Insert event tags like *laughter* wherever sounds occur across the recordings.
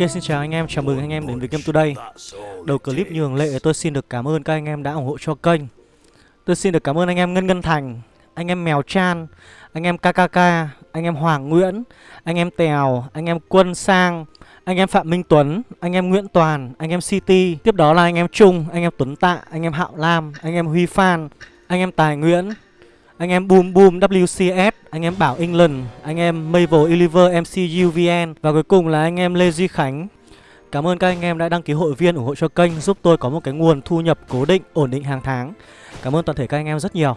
Ok xin chào anh em, chào mừng anh em đến với Game Today Đầu clip như thường lệ tôi xin được cảm ơn các anh em đã ủng hộ cho kênh Tôi xin được cảm ơn anh em Ngân Ngân Thành Anh em Mèo Chan Anh em KKK Anh em Hoàng Nguyễn Anh em Tèo Anh em Quân Sang Anh em Phạm Minh Tuấn Anh em Nguyễn Toàn Anh em City Tiếp đó là anh em Trung Anh em Tuấn Tạ Anh em Hạo Lam Anh em Huy Phan Anh em Tài Nguyễn anh em Boom Boom WCS, anh em Bảo England, anh em mabel eliver MC UVN và cuối cùng là anh em Lê Duy Khánh. Cảm ơn các anh em đã đăng ký hội viên ủng hộ cho kênh giúp tôi có một cái nguồn thu nhập cố định, ổn định hàng tháng. Cảm ơn toàn thể các anh em rất nhiều.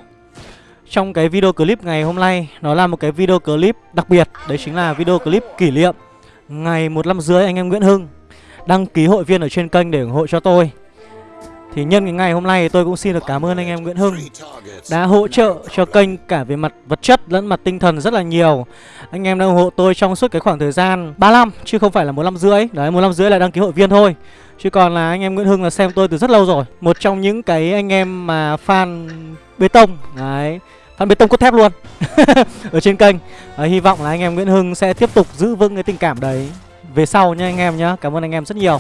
Trong cái video clip ngày hôm nay nó là một cái video clip đặc biệt, đấy chính là video clip kỷ niệm ngày một năm rưỡi anh em Nguyễn Hưng đăng ký hội viên ở trên kênh để ủng hộ cho tôi. Thì nhân cái ngày hôm nay tôi cũng xin được cảm ơn anh em Nguyễn Hưng đã hỗ trợ cho kênh cả về mặt vật chất lẫn mặt tinh thần rất là nhiều. Anh em đã ủng hộ tôi trong suốt cái khoảng thời gian 3 năm chứ không phải là một năm rưỡi. Đấy, một năm rưỡi là đăng ký hội viên thôi. Chứ còn là anh em Nguyễn Hưng là xem tôi từ rất lâu rồi. Một trong những cái anh em mà fan bê tông. Đấy, fan bê tông cốt thép luôn *laughs* ở trên kênh. à, hy vọng là anh em Nguyễn Hưng sẽ tiếp tục giữ vững cái tình cảm đấy về sau nha anh em nhá. Cảm ơn anh em rất nhiều.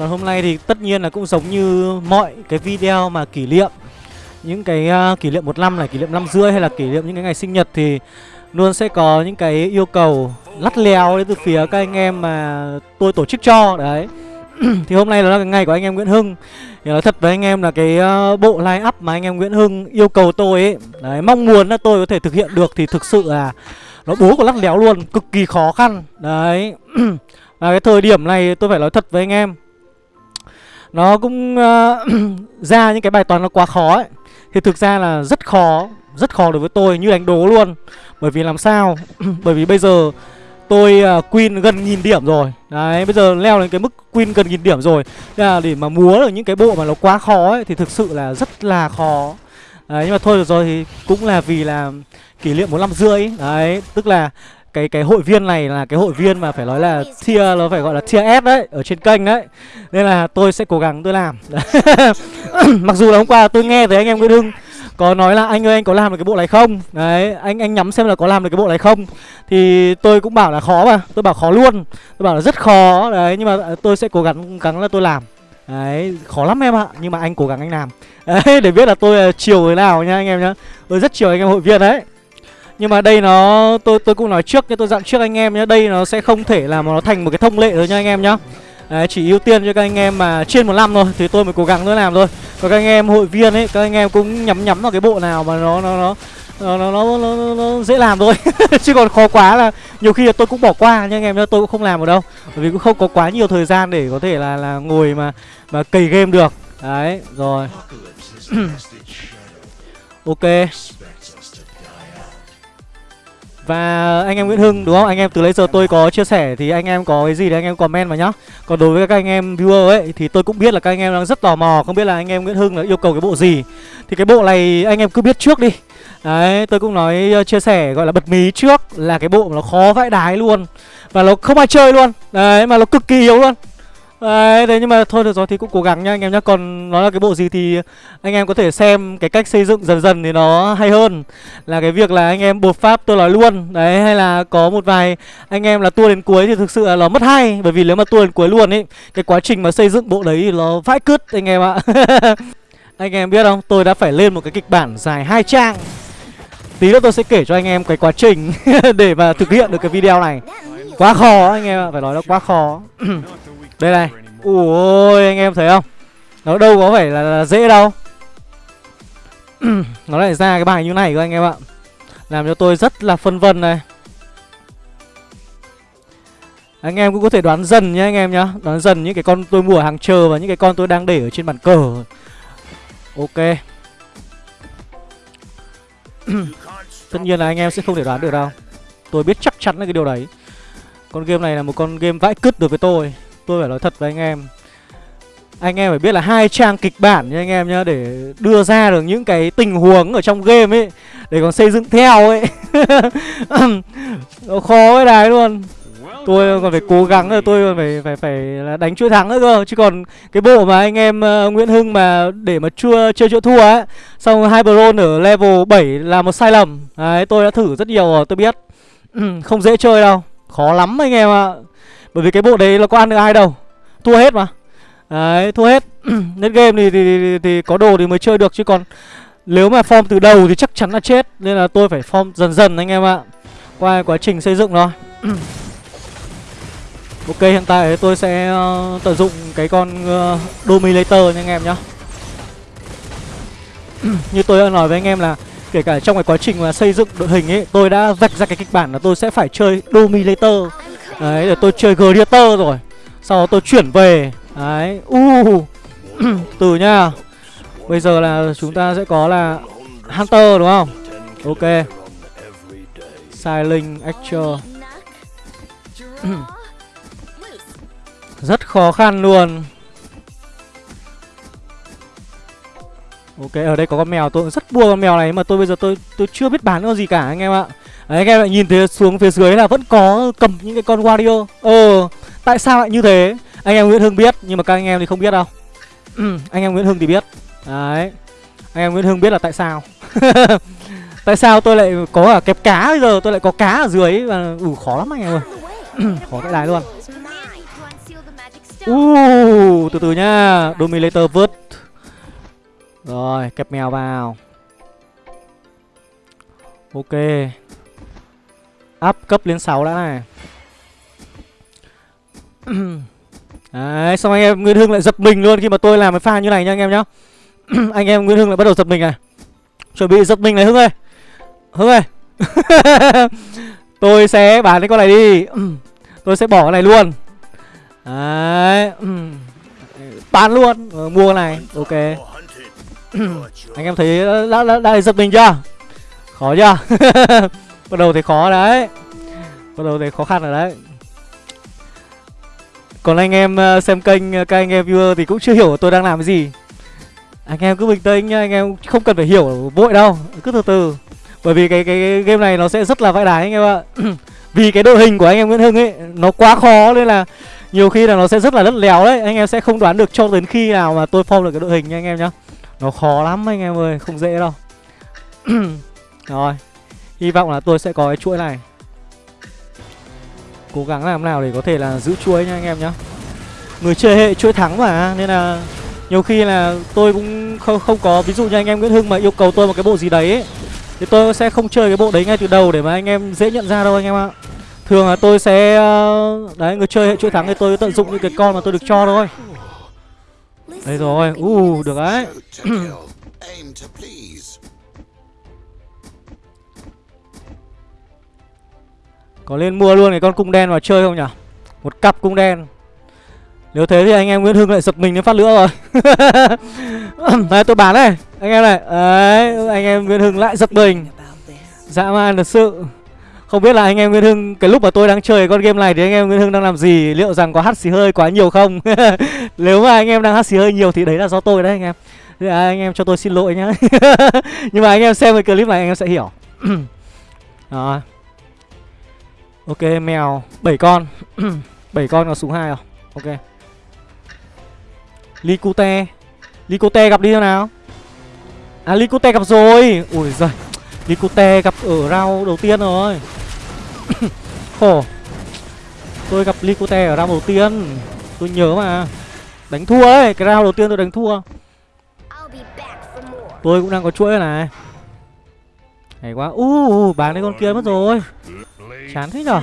Còn hôm nay thì tất nhiên là cũng giống như mọi cái video mà kỷ niệm Những cái uh, kỷ niệm một năm này, kỷ niệm năm rưỡi hay là kỷ niệm những cái ngày sinh nhật thì Luôn sẽ có những cái yêu cầu lắt léo đến từ phía các anh em mà tôi tổ chức cho Đấy. *clears throat* Thì hôm nay là cái ngày của anh em Nguyễn Hưng. Thì nói thật với anh em là cái uh, bộ line up mà anh em Nguyễn Hưng yêu cầu tôi ấy Đấy, mong muốn là tôi có thể thực hiện được thì thực sự là Nó bố của lắt léo luôn, cực kỳ khó khăn Đấy. *clears throat* Và cái thời điểm này tôi phải nói thật với anh em nó cũng uh, *clears throat* ra những cái bài toán nó quá khó ấy. Thì thực ra là rất khó Rất khó đối với tôi như đánh đố luôn. Bởi vì làm sao? *clears throat* Bởi vì bây giờ tôi ờ, uh, Queen gần nghìn điểm rồi. Đấy bây giờ leo đến cái mức Queen gần nghìn điểm rồi. Nên là để mà múa được những cái bộ mà nó quá khó ấy Thì thực sự là rất là khó. Đấy nhưng mà thôi được rồi thì cũng là vì là kỷ niệm một năm rưỡi. Đấy tức là cái cái hội viên này là cái hội viên mà phải nói là tier, nó phải gọi là tier S đấy, ở trên kênh đấy. Nên là tôi sẽ cố gắng tôi làm. *laughs* Mặc dù là hôm qua tôi nghe thấy anh em Nguyễn Hưng có nói là anh ơi, anh có làm được cái bộ này không? Đấy, anh anh nhắm xem là có làm được cái bộ này không? Thì tôi cũng bảo là khó mà, tôi bảo khó luôn. Tôi bảo là rất khó, đấy, nhưng mà à, tôi sẽ cố gắng gắng là tôi làm. Đấy, khó lắm em ạ, nhưng mà anh cố gắng anh làm. *laughs* Đấy, để biết là tôi à, chiều thế nào nha anh em nhá. Tôi rất chiều anh em hội viên đấy nhưng mà đây nó tôi tôi cũng nói trước tôi dặn trước anh em nhé đây nó sẽ không thể là mà nó thành một cái thông lệ rồi nha anh em nhá. Đấy, chỉ ưu tiên cho các anh em mà trên một năm thôi thì tôi mới cố gắng nữa làm thôi. Còn các anh em hội viên ấy các anh em cũng nhắm nhắm vào cái bộ nào mà nó nó nó nó nó, nó, nó, nó dễ làm thôi. *laughs* Chứ còn khó quá là nhiều khi là tôi cũng bỏ qua nha anh em nhá tôi cũng không làm ở đâu. Bởi vì cũng không có quá nhiều thời gian để có thể là là ngồi mà mà cày game được. Đấy rồi. *clears throat* Ok và anh em Nguyễn Hưng đúng không? Anh em từ lấy giờ tôi có chia sẻ thì anh em có cái gì thì anh em comment vào nhá. Còn đối với các anh em viewer ấy thì tôi cũng biết là các anh em đang rất tò mò không biết là anh em Nguyễn Hưng là yêu cầu cái bộ gì. Thì cái bộ này anh em cứ biết trước đi. Đấy, tôi cũng nói uh, chia sẻ gọi là bật mí trước là cái bộ nó khó vãi đái luôn. Và nó không ai chơi luôn. Đấy mà nó cực kỳ yếu luôn. Đấy, thế nhưng mà thôi được rồi thì cũng cố gắng nha anh em nhá. Còn nó là cái bộ gì thì anh em có thể xem cái cách xây dựng dần dần thì nó hay hơn. Là cái việc là anh em bột pháp tôi nói luôn. Đấy hay là có một vài anh em là tua đến cuối thì thực sự là nó mất hay. Bởi vì nếu mà tua đến cuối luôn ấy Cái quá trình mà xây dựng bộ đấy thì nó vãi cứt anh em ạ. *laughs* Anh em biết không? Tôi đã phải lên một cái kịch bản dài hai trang. Tí nữa tôi sẽ kể cho anh em cái quá trình *laughs* để mà thực hiện được cái video này. Quá khó anh em ạ, phải nói là quá khó. *clears throat* Đây này. Ui anh em thấy không? Nó đâu có phải là, là dễ đâu. *clears throat* Nó lại ra cái bài như này cơ anh em ạ. Làm cho tôi rất là phân vân này. Anh em cũng có thể đoán dần nhá anh em nhá. Đoán dần những cái con tôi mua ở hàng chờ Và những cái con tôi đang để ở trên bàn cờ. Ok. *clears throat* Tất nhiên là anh em sẽ không thể đoán được đâu. Tôi biết chắc chắn là cái điều đấy. Con game này là một con game vãi cứt đối với tôi tôi phải nói thật với anh em. Anh em phải biết là hai trang kịch bản nha anh em nhá để đưa ra được những cái tình huống ở trong game ấy để còn xây dựng theo ấy. *laughs* Nó khó cái đài luôn. Tôi còn phải cố gắng rồi tôi còn phải phải phải là đánh chuỗi thắng nữa cơ. Chứ còn cái bộ mà anh em uh, Nguyễn Hưng mà để mà chưa chơi chỗ thua ấy xong hai bron ở level 7 là một sai lầm. Đấy tôi đã thử rất nhiều rồi tôi biết. *clears throat* Không dễ chơi đâu. Khó lắm anh em ạ. Bởi vì cái bộ đấy nó có ăn được ai đâu. Thua hết mà. Đấy thua hết. *clears throat* Nên game thì, thì, thì, thì có đồ thì mới chơi được chứ còn Nếu mà form từ đầu thì chắc chắn là chết. Nên là tôi phải form dần dần anh em ạ. Qua quá trình xây dựng rồi. *clears throat* Ok hiện tại tôi sẽ uh, tận dụng cái con uh, Dominator nha anh em nhá. *clears throat* Như tôi đã nói với anh em là Kể cả trong cái quá trình mà xây dựng đội hình ấy Tôi đã vạch ra cái kịch bản là tôi sẽ phải chơi Dominator. Đấy để tôi chơi Gladiator rồi. Sau đó tôi chuyển về. Đấy uh. *clears throat* Từ nha. Bây giờ là chúng ta sẽ có là Hunter đúng không? Ok. Silent actor *clears throat* Rất khó khăn luôn. Ok, ở đây có con mèo, tôi rất buồn con mèo này mà tôi bây giờ tôi tôi chưa biết bán con gì cả anh em ạ. Đấy, các em lại nhìn thấy xuống phía dưới là vẫn có cầm những cái con Wario. Ờ, tại sao lại như thế? Anh em Nguyễn Hưng biết, nhưng mà các anh em thì không biết đâu. Ừ, anh em Nguyễn Hưng thì biết. Đấy. Anh em Nguyễn Hưng biết là tại sao. *laughs* tại sao tôi lại có cả kẹp cá bây giờ, tôi lại có cá ở dưới và ủ khó lắm anh em ơi. *clears throat* khó cái đài luôn. Uh, từ từ nhá Dominator vớt Rồi kẹp mèo vào Ok Up cấp lên 6 đã này. *coughs* Đấy xong anh em Nguyễn Hưng lại giật mình luôn khi mà tôi làm cái pha như này nha anh em nhá. *coughs* Anh em Nguyễn Hưng lại bắt đầu giật mình này. Chuẩn bị giật mình này Hưng ơi. Hưng ơi. *laughs* Tôi sẽ bán cái con này đi. *coughs* Tôi sẽ bỏ cái này luôn. Đấy. Bán luôn. Ờ, Mua này. Ok. Anh em thấy đã, đã, đã giật mình chưa? Khó chưa *laughs* Bắt đầu thấy khó đấy. Bắt đầu thấy khó khăn rồi đấy. Còn anh em ờ, xem kênh ờ, Các anh em viewer thì cũng chưa hiểu tôi đang làm cái gì. Anh em cứ bình tĩnh nha, Anh em không cần phải hiểu vội đâu Cứ từ từ. Bởi vì cái, cái, cái game này nó sẽ rất là vãi đái anh em ạ. *clears throat* Vì cái đội hình của anh em Nguyễn Hưng ấy Nó quá khó nên là nhiều khi là nó sẽ rất là lất léo đấy. Anh em sẽ không đoán được cho đến khi nào mà tôi form được cái đội hình nha anh em nhá. Nó khó lắm anh em ơi, không dễ đâu. *clears throat* Rồi. Hy vọng là tôi sẽ có cái chuỗi này. Cố gắng làm nào để có thể là giữ chuỗi nha anh em nhá. Người chơi hệ chuỗi thắng mà Nên là nhiều khi là tôi cũng không không có Ví dụ như anh em Nguyễn Hưng mà yêu cầu tôi một cái bộ gì đấy ấy, Thì tôi sẽ không chơi cái bộ đấy ngay từ đầu để mà anh em dễ nhận ra đâu anh em ạ. Thường là tôi sẽ ờ, Đấy người chơi hệ chuỗi thắng thì tôi tận dụng những cái con mà tôi được cho thôi. Đây rồi u uh, được đấy. Có nên mua luôn cái con cung đen vào chơi không nhỉ Một cặp cung đen Nếu thế thì anh em Nguyễn Hưng lại giật mình đến phát lửa rồi *laughs* Đấy tôi bán này Anh em này Đấy anh em Nguyễn Hưng lại giật mình Dã man thật sự không biết là anh em Nguyễn Hưng cái lúc mà tôi đang chơi con game này thì anh em Nguyễn Hưng đang làm gì? Liệu rằng có hắt xì hơi quá nhiều không? *laughs* Nếu mà anh em đang hắt xì hơi nhiều thì đấy là do tôi đấy anh em. À, anh em cho tôi xin lỗi nhá. *laughs* Nhưng mà anh em xem cái clip này anh em sẽ hiểu. *clears throat* Đó. Ok, mèo 7 con. *clears throat* 7 con có súng hai à? Ok. Likute. Likute gặp đi nào. À Likute gặp rồi. Ui giời. Likute gặp ở rau đầu tiên rồi *clears throat* Khổ Tôi gặp Likute ở round đầu tiên Tôi nhớ mà Đánh thua ấy Cái round đầu tiên tôi đánh thua Tôi cũng đang có chuỗi này Hay quá uh, bán cái con kia mất rồi Chán thế nhở?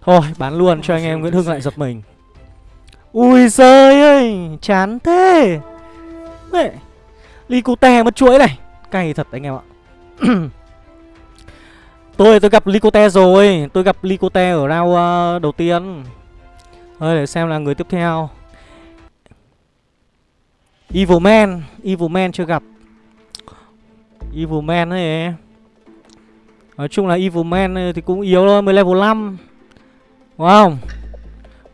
Thôi bán luôn cho anh em Nguyễn Hưng lại giật mình. Ui giời ơi Chán thế. Mẹ Likute mất chuỗi này? Cay thật anh em ạ. *clears throat* Tôi tôi gặp Licote rồi. Tôi gặp Licote ở round uh, đầu tiên. Thôi để xem là người tiếp theo. Evil Man Evil Man chưa gặp. Evil Man ấy Nói chung là Evil Man ừ, thì cũng yếu thôi Mới level 5 Đúng không?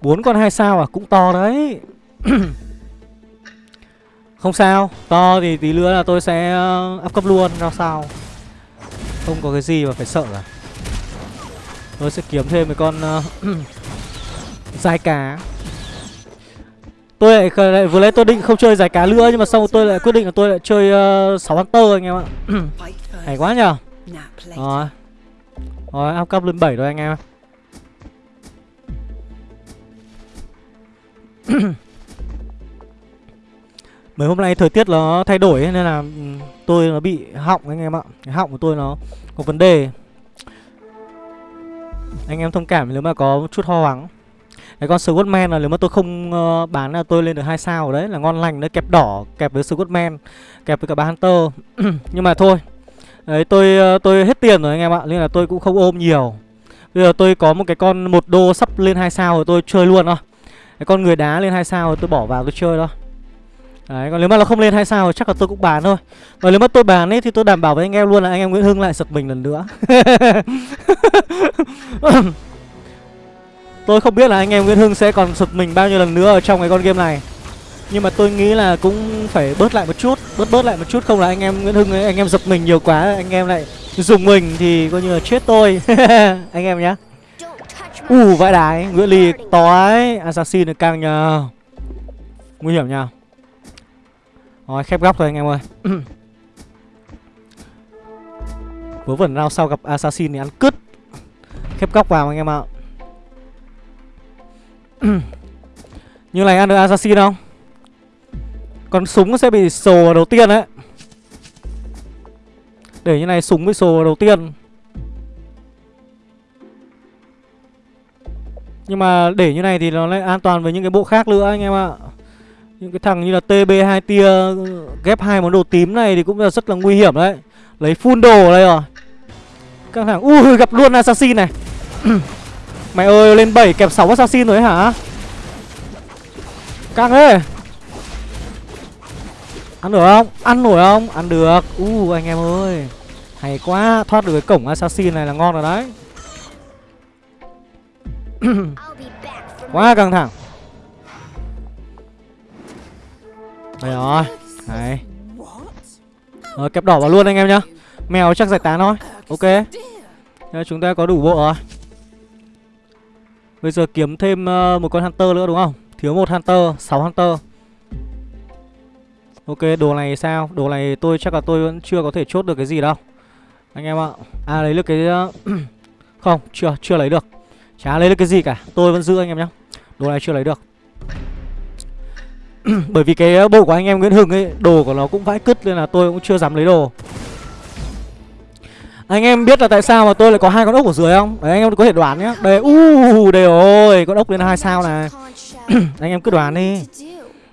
Bốn con hai sao à? Cũng to đấy. *coughs* Không sao. To thì tí nữa là tôi sẽ ờ, up cấp luôn Ra sao. Không có cái gì mà phải sợ cả. Tôi sẽ kiếm thêm mấy con ờ, *coughs* Dài cá. Tôi lại, lại vừa lấy tôi định không chơi giải cá nữa Nhưng mà sau tôi lại quyết định là tôi lại chơi ờ, uh, 6 Hunter anh em ạ. *coughs* Hay quá nhờ. Rồi. Rồi, áp cấp lên 7 rồi anh em *clears throat* Mấy hôm nay thời tiết nó thay đổi nên là ừ, tôi nó bị họng anh em ạ. Cái họng của tôi nó có vấn đề. Anh em thông cảm nếu mà có chút ho vắng Cái con Scottman là nếu mà tôi không ờ, bán là tôi lên được hai sao ở đấy Là ngon lành đấy, kẹp đỏ, kẹp với Scottman Kẹp với cả ba Hunter. *clears throat* Nhưng mà thôi Đấy tôi ờ, tôi hết tiền rồi anh em ạ, nên là tôi cũng không ôm nhiều. Bây giờ tôi có một cái con một đô sắp lên hai sao rồi tôi chơi luôn thôi. Cái con người đá lên hai sao rồi tôi bỏ vào tôi chơi thôi. Đấy, còn nếu mà nó không lên hai sao thì chắc là tôi cũng bán thôi Và nếu mà tôi bán ấy thì tôi đảm bảo với anh em luôn là anh em Nguyễn Hưng lại giật mình lần nữa *laughs* Tôi không biết là anh em Nguyễn Hưng sẽ còn sụt mình bao nhiêu lần nữa ở trong cái con game này nhưng mà tôi nghĩ là cũng phải bớt lại một chút Bớt bớt lại một chút. Không là anh em Nguyễn Hưng ấy, anh em giật mình nhiều quá Anh em lại dùng mình thì coi như là chết tôi. *laughs* Anh em nhá. Ù vãi đái Nguyễn Ly to ấy Assassin được căng nhờ. Nguy hiểm nhờ. Rồi khép góc thôi anh em ơi. *clears throat* Vớ vẩn rao sau gặp Assassin thì ăn cứt. Khép góc vào anh em ạ. *clears throat* Như này ăn được assassin không? Còn súng sẽ bị sồ vào đầu tiên đấy. Để như này súng bị sồ vào đầu tiên. Nhưng mà để như này thì nó lại an toàn với những cái bộ khác nữa anh em ạ. Những cái thằng như là TB2 tia, Ghép hai món đồ tím này thì cũng là rất là nguy hiểm đấy. Lấy full đồ ở đây rồi. Các thằng Ui, gặp luôn assassin này. *clears throat* Mày ơi, lên 7 kẹp 6 assassin rồi hả? Căng thế. Ăn được không? Ăn nổi không? Ăn được. U uh, anh em ơi. Hay quá. Thoát được cái cổng assassin này là ngon rồi đấy. *clears throat* Quá căng thẳng. Đây rồi. Này. Rồi kẹp đỏ vào luôn anh em nhá. Mèo chắc giải tán thôi. Ok. Chúng ta có đủ bộ rồi. Bây giờ kiếm thêm ờ, một con Hunter nữa đúng không? Thiếu một Hunter, 6 Hunter. Ok, đồ này sao? Đồ này tôi chắc là tôi vẫn chưa có thể chốt được cái gì đâu Anh em ạ À lấy được cái... *clears throat* Không, chưa, chưa lấy được Chả lấy được cái gì cả Tôi vẫn giữ anh em nhá Đồ này chưa lấy được *clears throat* Bởi vì cái bộ của anh em Nguyễn Hưng ấy Đồ của nó cũng vãi cứt nên là tôi cũng chưa dám lấy đồ anh em biết là tại sao mà tôi lại có hai con ốc ở dưới không? Đấy anh em có thể đoán nhá. Đây u uh, đây rồi, con ốc lên hai sao này. *clears throat* anh em cứ đoán đi.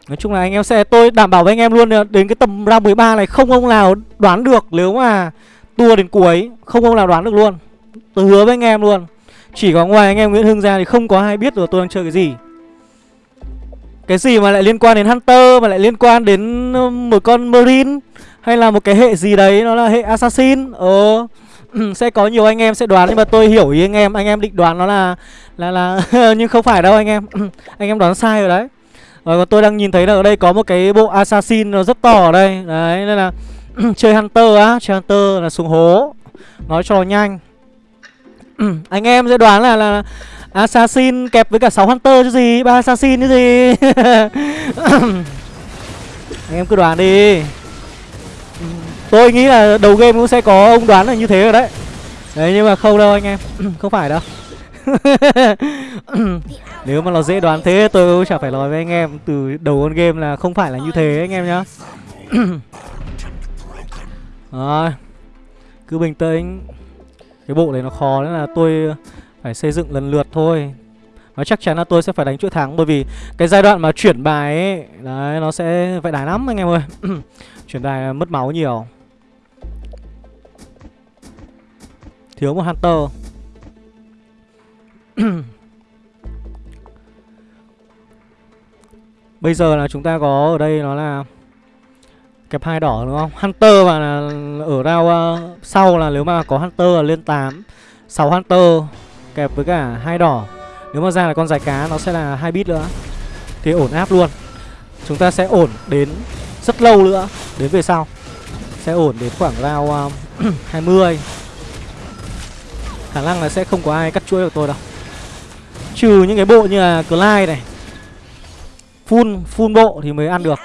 Nói chung là anh em sẽ tôi đảm bảo với anh em luôn đến cái tầm round 13 này không ông nào đoán được nếu mà tua đến cuối, không ông nào đoán được luôn. Tôi hứa với anh em luôn. Chỉ có ngoài anh em Nguyễn Hưng ra thì không có ai biết được tôi đang chơi cái gì. Cái gì mà lại liên quan đến Hunter mà lại liên quan đến ờ, một con Marine hay là một cái hệ gì đấy nó là hệ Assassin. Ờ ừ, sẽ có nhiều anh em sẽ đoán nhưng mà tôi hiểu ý anh em anh em định đoán nó là là là *laughs* nhưng không phải đâu anh em ừ, anh em đoán sai rồi đấy Ờ, rồi còn tôi đang nhìn thấy là ở đây có một cái bộ assassin nó rất to ở đây. Đấy, nên là *clears throat* chơi hunter á, chơi hunter là xuống hố. Nói cho nhanh. *clears throat* Anh em sẽ đoán là là assassin kẹp với cả 6 hunter chứ gì? Ba assassin chứ gì? *clears throat* Anh em cứ đoán đi. Tôi nghĩ là đầu game cũng sẽ có ông đoán là như thế rồi đấy. Đấy, nhưng mà không đâu anh em. Không phải đâu. *laughs* Nếu mà nó dễ đoán thế tôi cũng chả phải nói với anh em. Từ đầu con game là không phải là như thế anh em nhá. *coughs* Rồi. Cứ bình tĩnh. Cái bộ này nó khó nên là tôi phải xây dựng lần lượt thôi. Nó chắc chắn là tôi sẽ phải đánh chuỗi thắng Bởi vì cái giai đoạn mà chuyển bài ấy, Đấy, nó sẽ phải đá lắm anh em ơi. *coughs* Chuyển bài mất máu nhiều. Thiếu một Hunter. *clears throat* Bây giờ là chúng ta có ở đây nó là Kẹp hai đỏ đúng không? Hunter mà là ở round uh, sau là nếu mà có Hunter là lên 8 6 Hunter kẹp với cả hai đỏ. Nếu mà ra là con dài cá nó sẽ là hai bit nữa. Thì ổn áp luôn. Chúng ta sẽ ổn đến rất lâu nữa. Đến về sau. Sẽ ổn đến khoảng round ờ, *clears throat* uh, 20 Khả năng là sẽ không có ai cắt chuỗi được tôi đâu. Trừ những cái bộ như là Clyde này Full, full bộ thì mới ăn được.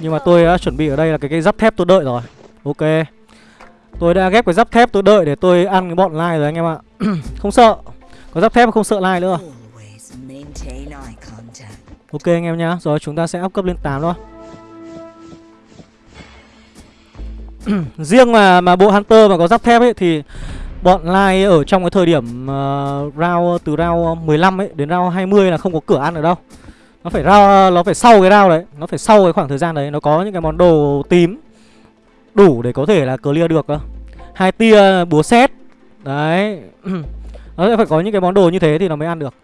Nhưng mà tôi đã chuẩn bị ở đây là cái cái giáp thép tôi đợi rồi. Ok. Tôi đã ghép cái giáp thép tôi đợi để tôi ăn cái bọn lai rồi anh em ạ. *clears throat* Không sợ. Có giáp thép không sợ lai nữa. Ok anh em nhá. Rồi chúng ta sẽ up cấp lên 8 thôi. *clears throat* Riêng mà mà bộ Hunter mà có giáp thép ấy thì bọn Lai ở trong cái thời điểm uh, round từ round 15 ấy đến round 20 là không có cửa ăn ở đâu. Nó phải round nó phải sau cái round đấy, nó phải sau cái khoảng thời gian đấy nó có những cái món đồ tím đủ để có thể là clear được cơ. Hai tia búa xét. Đấy. *clears throat* nó sẽ phải có những cái món đồ như thế thì nó mới ăn được.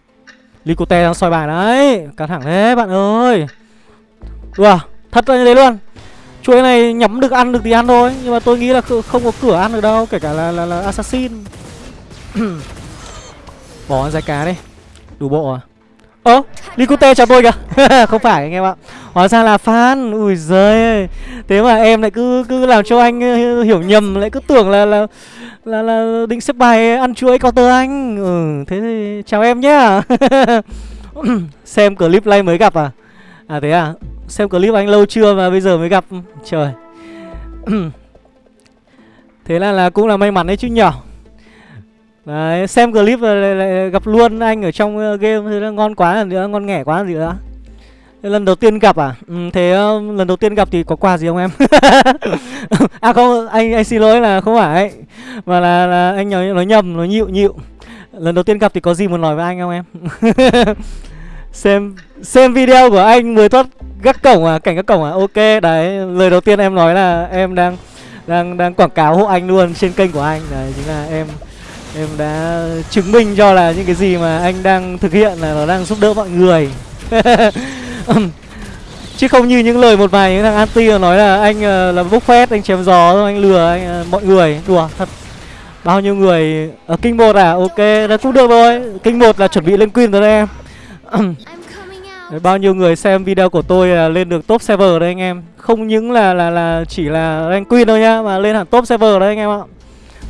Licote đang soi bài đấy, căng thẳng thế bạn ơi. Đùa, thật là như thế luôn chuỗi này nhắm được ăn được thì ăn thôi nhưng mà tôi nghĩ là không có cửa ăn được đâu kể cả là là, là assassin. *coughs* Bỏ giải cá đi. Đủ bộ à? Ơ Likute chào tôi kìa. *laughs* Không phải anh em ạ. Hóa ra là fan. Ui giời thế mà em lại cứ cứ làm cho anh ờ, hiểu nhầm lại cứ tưởng là là là, là định xếp bài ăn chuối counter anh. Ừ thế thì chào em nhá. *laughs* Xem clip live mới gặp à? À thế à? Xem clip anh lâu chưa mà bây giờ mới gặp. Trời. *clears throat* Thế là là cũng là may mắn đấy chứ nhở đấy xem clip là lại, lại gặp luôn anh ở trong ờ, game thế là ngon quá là nữa ngon nghẻ quá là gì nữa. Lần đầu tiên gặp à? Ừ, thế ờ, lần đầu tiên gặp thì có quà gì không em? *laughs* À không anh anh xin lỗi là không phải. Mà là, là anh nói, nói nhầm nói nhịu nhịu. Lần đầu tiên gặp thì có gì muốn nói với anh không em? *laughs* xem xem video của anh mới thoát gác cổng à cảnh gác cổng à? Ok, đấy, lời đầu tiên em nói là em đang đang đang quảng cáo hộ anh luôn trên kênh của anh. Đấy, chính là em em đã chứng minh cho là những cái gì mà anh đang thực hiện là nó đang giúp đỡ mọi người. *laughs* Chứ không như những lời một vài những thằng anti nói là anh ờ, là bốc phét, anh chém gió thôi anh lừa anh ờ, mọi người. Đùa, thật. Bao nhiêu người ở kinh một à? Ok là cũng được rồi. Kinh một là chuẩn bị lên queen rồi đấy em bao nhiêu người xem video của tôi là lên được top server đấy anh em. Không những là là là chỉ là rank queen thôi nhá, Mà lên hẳn top server đấy anh em ạ.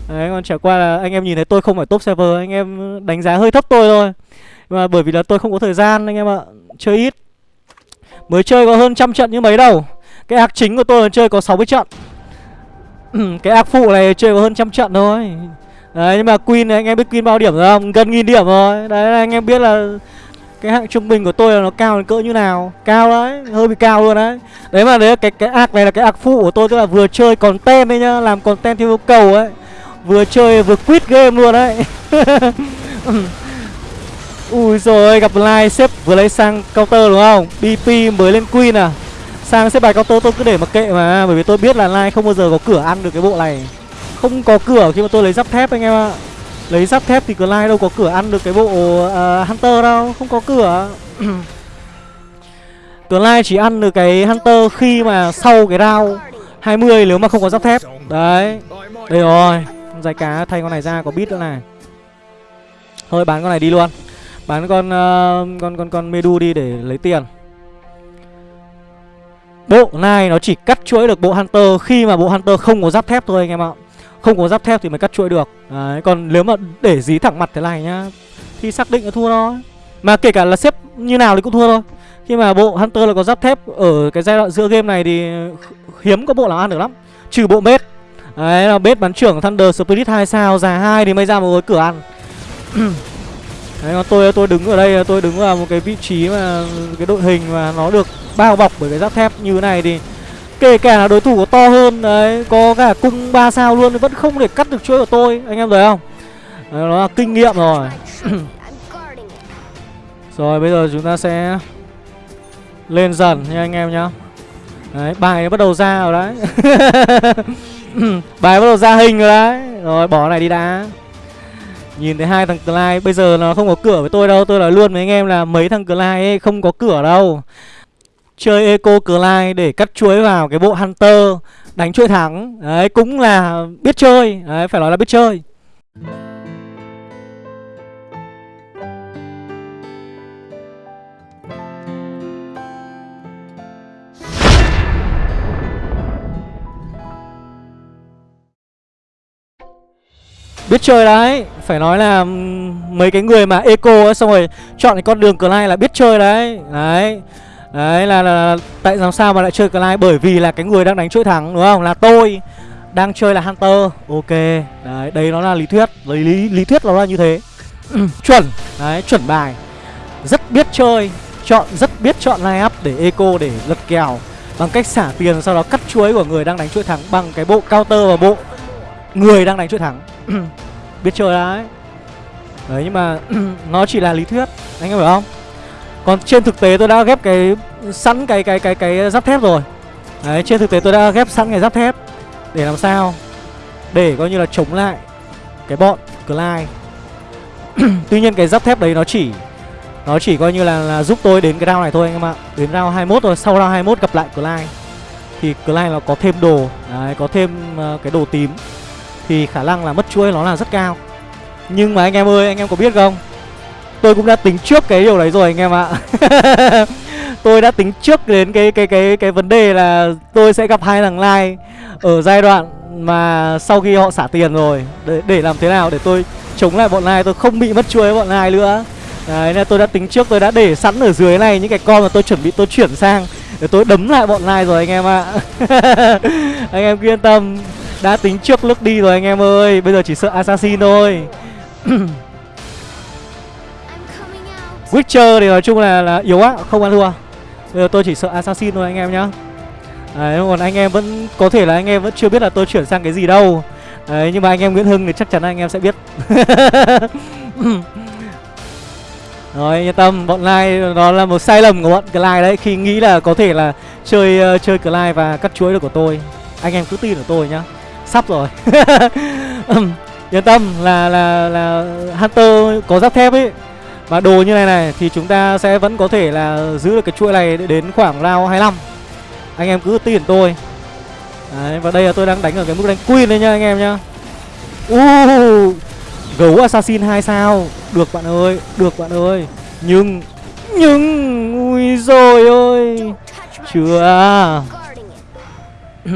Đấy, còn chả qua là anh em nhìn thấy tôi không phải top server Anh em đánh giá hơi thấp tôi thôi. Mà bởi vì là tôi không có thời gian anh em ạ, Chơi ít. Mới chơi có hơn trăm trận như mấy đâu. Cái ác chính của tôi là chơi có 60 trận. *clears throat* Cái ác phụ này chơi có hơn trăm trận thôi. Đấy, nhưng mà Queen này, anh em biết Queen bao điểm rồi không? Gần nghìn điểm rồi. Đấy anh em biết là cái hạng trung bình của tôi là nó cao đến cỡ như nào? Cao đấy, hơi bị cao luôn đấy. Đấy mà đấy cái cái ác này là cái ác phụ của tôi, tức là vừa chơi còn tem đấy nhá, làm còn tem theo yêu cầu ấy. Vừa chơi vừa quit game luôn đấy. *laughs* Ui rồi gặp line xếp vừa lấy sang counter đúng không? Bp mới lên queen à? Sang xếp bài counter tôi cứ để mặc kệ mà, bởi vì tôi biết là line không bao giờ có cửa ăn được cái bộ này. Không có cửa khi mà tôi lấy giáp thép anh em ạ. Lấy giáp thép thì Clyde đâu có cửa ăn được cái bộ uh, Hunter đâu Không có cửa. *clears throat* Clyde chỉ ăn được cái Hunter khi mà sau cái round 20 nếu mà không có giáp thép. Đấy Đây rồi giải cá thay con này ra có bit nữa này. Thôi bán con này đi luôn. Bán con uh, con con con Medu đi để lấy tiền. Bộ này nó chỉ cắt chuỗi được bộ Hunter khi mà bộ Hunter không có giáp thép thôi anh em ạ không có giáp thép thì mới cắt chuỗi được. Đấy, còn nếu mà để dí thẳng mặt thế này nhá Thì xác định là thua thôi. Mà kể cả là xếp như nào thì cũng thua thôi. Khi mà bộ Hunter là có giáp thép Ở cái giai đoạn giữa game này thì hiếm có bộ nào ăn được lắm. Trừ bộ bết. Đấy là bết bắn trưởng Thunder Spirit 2 sao Già 2 thì mới ra một cái cửa ăn. *clears throat* Đấy còn tôi tôi đứng ở đây tôi đứng vào một cái vị trí mà cái đội hình mà nó được bao bọc bởi cái giáp thép như thế này thì Kể cả là đối thủ có to hơn Đấy Có cả cung 3 sao luôn Vẫn không thể cắt được chuỗi của tôi. Anh em thấy không? Đấy, Nó là kinh nghiệm rồi. Rồi bây giờ chúng ta sẽ Lên dần nha anh em nhá. Đấy bài bắt đầu ra rồi đấy. *laughs* Bài bắt đầu ra hình rồi đấy. Rồi bỏ này đi đã. Nhìn thấy hai thằng Clyde Bây giờ nó không có cửa với tôi đâu. Tôi nói luôn với anh em là mấy thằng Clyde ấy không có cửa đâu chơi eco Clyde để cắt chuối vào cái bộ Hunter, đánh chuỗi thắng. Đấy, cũng là biết chơi. Đấy, phải nói là biết chơi. Biết chơi đấy, phải nói là mấy cái người mà eco ấy, xong rồi chọn cái con đường cờ lai là biết chơi đấy. Đấy Đấy là, là, là tại làm sao mà lại chơi Clyde Bởi vì là cái người đang đánh chuỗi thắng đúng không? Là tôi đang chơi là Hunter. Ok. Đấy đây nó là lý thuyết. Lý, lý, lý thuyết nó là như thế. *clears throat* Chuẩn. Đấy chuẩn bài. Rất biết chơi. Chọn rất biết chọn line up để eco để lật kèo. Bằng cách xả tiền sau đó cắt chuối của người đang đánh chuỗi thắng bằng cái bộ counter và bộ người đang đánh chuỗi thắng. *clears throat* Biết chơi đấy. Đấy nhưng mà *clears throat* nó chỉ là lý thuyết. Anh em hiểu không còn trên thực tế tôi đã ghép cái sẵn cái cái cái cái giáp thép rồi. Đấy trên thực tế tôi đã ghép sẵn cái giáp thép để làm sao? Để coi như là chống lại cái bọn Clyde. *clears throat* Tuy nhiên cái giáp thép đấy nó chỉ Nó chỉ coi như là, là giúp tôi đến cái round này thôi anh em ạ. Đến round 21 rồi Sau round 21 gặp lại Clyde Thì Clyde nó có thêm đồ đấy, Có thêm uh, cái đồ tím Thì khả năng là mất chuỗi nó là rất cao. Nhưng mà anh em ơi anh em có biết không? Tôi cũng đã tính trước cái điều đấy rồi anh em ạ. *laughs* Tôi đã tính trước đến cái cái cái cái vấn đề là tôi sẽ gặp hai thằng like ở giai đoạn mà sau khi họ xả tiền rồi. Để, để làm thế nào để tôi chống lại bọn lai? Tôi không bị mất chuối bọn lai nữa. Đấy nên tôi đã tính trước tôi đã để sẵn ở dưới này những cái con mà tôi chuẩn bị tôi chuyển sang Để tôi đấm lại bọn này rồi anh em ạ. *laughs* Anh em yên tâm. Đã tính trước lúc đi rồi anh em ơi. Bây giờ chỉ sợ assassin thôi. *clears throat* Witcher thì nói chung là, là yếu á, không ăn thua. Bây giờ tôi chỉ sợ assassin thôi anh em nhá. Đấy, còn anh em vẫn có thể là anh em vẫn chưa biết là tôi chuyển sang cái gì đâu. Đấy, nhưng mà anh em Nguyễn Hưng thì chắc chắn anh em sẽ biết. *laughs* Rồi, yên tâm, bọn Lai đó là một sai lầm của bọn Clyde đấy Khi nghĩ là có thể là chơi uh, chơi Clyde và cắt chuối được của tôi. Anh em cứ tin ở tôi nhá. Sắp rồi. *laughs* Yên tâm là là là Hunter có giáp thép ấy. Mà đồ như này này thì chúng ta sẽ vẫn có thể là giữ được cái chuỗi này đến khoảng round 25 Anh em cứ tin tôi. Đấy, và đây là tôi đang đánh ở cái mức đánh queen đấy nha anh em nhá. Uh, Gấu assassin 2 sao. Được bạn ơi, được bạn ơi. Nhưng, nhưng Ui rồi ơi Chưa *coughs*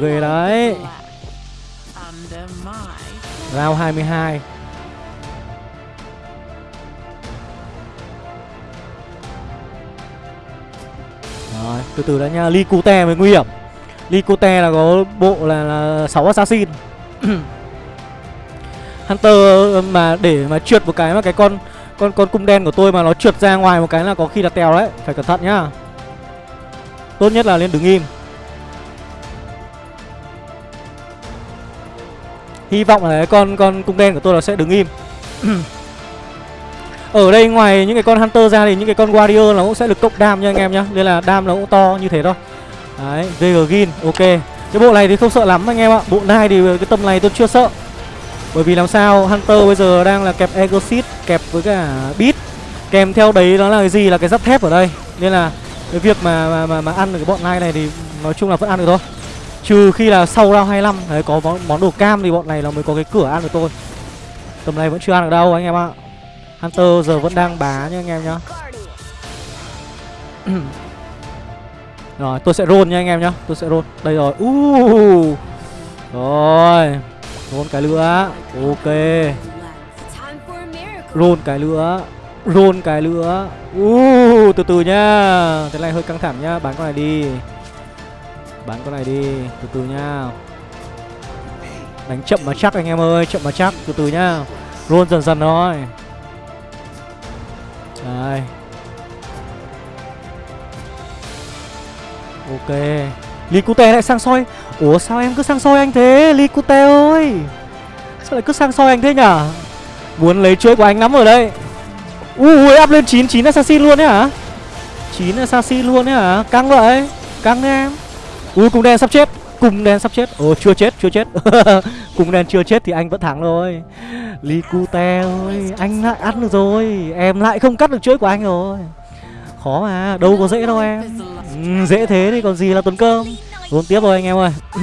Ghê đấy. Round 22 Rồi, từ từ đã nha Licute mới nguy hiểm. Licute là có bộ là, là 6 assassin. *clears throat* Hunter mà để mà trượt một cái mà cái con con con cung đen của tôi mà nó trượt ra ngoài một cái là có khi là tèo đấy. Phải cẩn thận nhá. Tốt nhất là lên đứng im. Hy vọng là cái con con cung đen của tôi nó sẽ đứng im. *clears throat* Ở đây ngoài những cái con Hunter ra thì những cái con Warrior nó cũng sẽ được cộng đam nha anh em nhá. Nên là đam nó cũng to như thế thôi. Đấy, Vegagin, ok. Cái bộ này thì không sợ lắm anh em ạ. Bộ này thì cái tầm này tôi chưa sợ. Bởi vì làm sao Hunter bây giờ đang là kẹp Exit Kẹp với cả Beat. Kèm theo đấy đó là cái gì? Là cái giáp thép ở đây. Nên là cái việc mà mà, mà, mà ăn được cái bọn này này thì nói chung là vẫn ăn được thôi. Trừ khi là sau round 25 Đấy có món, món đồ cam thì bọn này nó mới có cái cửa ăn được tôi Tầm này vẫn chưa ăn được đâu anh em ạ. Hunter giờ vẫn đang bá nha anh em nhá. *clears throat* Rồi tôi sẽ roll nha anh em nhá. Tôi sẽ roll. Đây rồi. Uh. Rồi Roll cái nữa Ok. Roll cái nữa Roll cái nữa uh, Từ từ nhá Thế này hơi căng thẳng nhá Bán con này đi. Bán con này đi. Từ từ nhá Đánh chậm mà chắc anh em ơi. Chậm mà chắc. Từ từ nhá Roll dần dần thôi. Đây Ok. Licute lại sang soi. Ủa, sao em cứ sang soi anh thế Licute ơi? Sao lại cứ sang soi anh thế nhở Muốn lấy chuỗi của anh lắm rồi đây Ui áp lên 9 9 assassin luôn đấy hả? 9 assassin luôn đấy hả? Căng vậy. Căng đấy em. Ui cùng đen sắp chết. Cùng đen sắp chết. Ồ chưa chết chưa chết. *laughs* Cùng đen chưa chết thì anh vẫn thắng rồi Licute ơi Anh lại ăn được rồi. Em lại không cắt được chuỗi của anh rồi. Khó mà Đâu có dễ đâu em. Ừ, Dễ thế thì còn gì là tuấn cơm. Vốn tiếp rồi anh em ơi. *clears throat*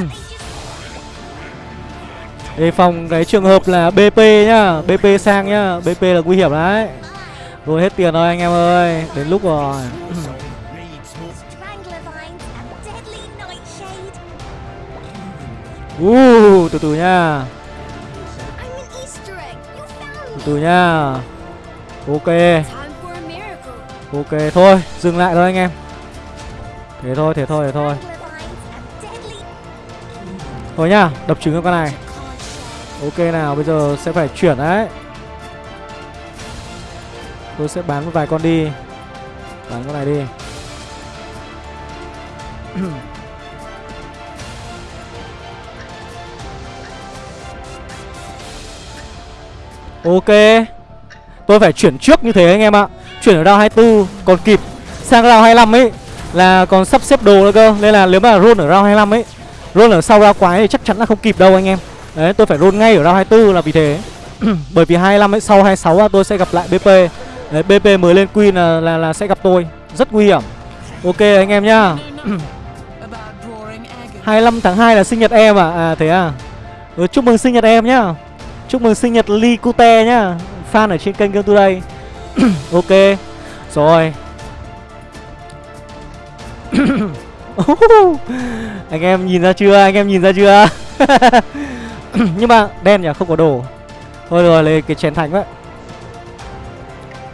Đề phòng cái trường hợp là BP nhá. BP sang nhá. BP là nguy hiểm đấy. Rồi hết tiền rồi anh em ơi. Đến lúc rồi. *clears throat* Uh, từ từ nha. Từ từ nha. Ok. Ok thôi Dừng lại thôi anh em. Thế thôi thế thôi thế thôi. Thôi nhá Đập trứng cho con này. Ok nào bây giờ sẽ phải chuyển đấy. Tôi sẽ bán một vài con đi. Bắn con này đi *clears throat* Ok. Tôi phải chuyển trước như thế anh em ạ. Chuyển ở round 24 còn kịp. Sang round 25 ấy Là còn sắp xếp đồ nữa cơ. Nên là nếu mà roll ở round 25 ấy Roll ở sau round quái thì chắc chắn là không kịp đâu anh em. Đấy tôi phải roll ngay ở round 24 là vì thế. *clears throat* Bởi vì 25 ấy sau 26 là tôi sẽ gặp lại BP Đấy BP mới lên Queen là, là, là sẽ gặp tôi. Rất nguy hiểm. Ok anh em nhá. *clears throat* 25 tháng 2 là sinh nhật em à À thế à. Ừ, Chúc mừng sinh nhật em nhá. Chúc mừng sinh nhật Lee Cute nhá. Fan ở trên kênh Game Today. *clears throat* Ok. Rồi. *clears throat* Anh em nhìn ra chưa? Anh em nhìn ra chưa? *clears throat* Nhưng mà đen nhỉ? Không có đồ. Thôi rồi, lấy cái chén thánh vậy.